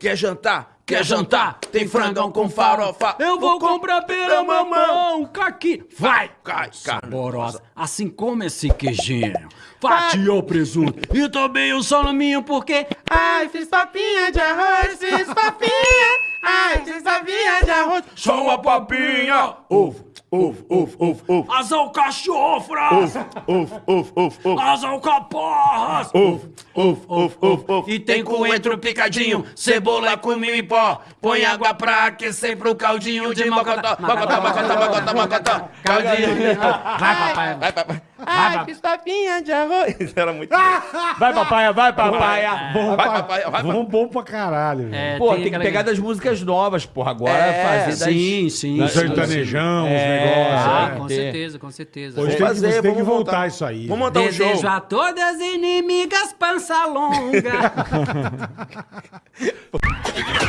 quer jantar? Quer jantar? Tem frangão com farofa. Eu vou comprar pera mamão, caqui. Vai! Cai, cara. Saborosa, assim como esse queijinho. Fatia o presunto e também o salaminho, porque... Ai, fiz papinha de arroz, fiz papinha. Ai, fiz papinha de arroz. Só uma papinha. Ovo, ovo, ovo, ovo, ovo. As alcachofras! Ovo, ovo, ovo, ovo. As alcaparras! Ovo, ovo, ovo, ovo, ovo. E tem coentro picadinho, cebola com mil em pó. Põe água pra aquecer pro caldinho de mocotó. Mocotó, mocotó, mocotó, mocotó. Caldinho. Vai, papai. Vai, papai. Ai, fiz papinha de arroz. Isso era muito... Vai, papaya, vai, papaya. Bom Vai, papai, vai, Bom, bom pra caralho. velho. É, Pô, tem que aquela- pegar das músicas novas, porra. Agora É, fazer das... Sim, sim. O sim. sertanejão, os É, negócios. Ah, né? com certeza, com certeza. Hoje tem que, fazer, você tem que voltar montar. isso aí. Vamos montar um show. Desejo a todas inimigas pança longa.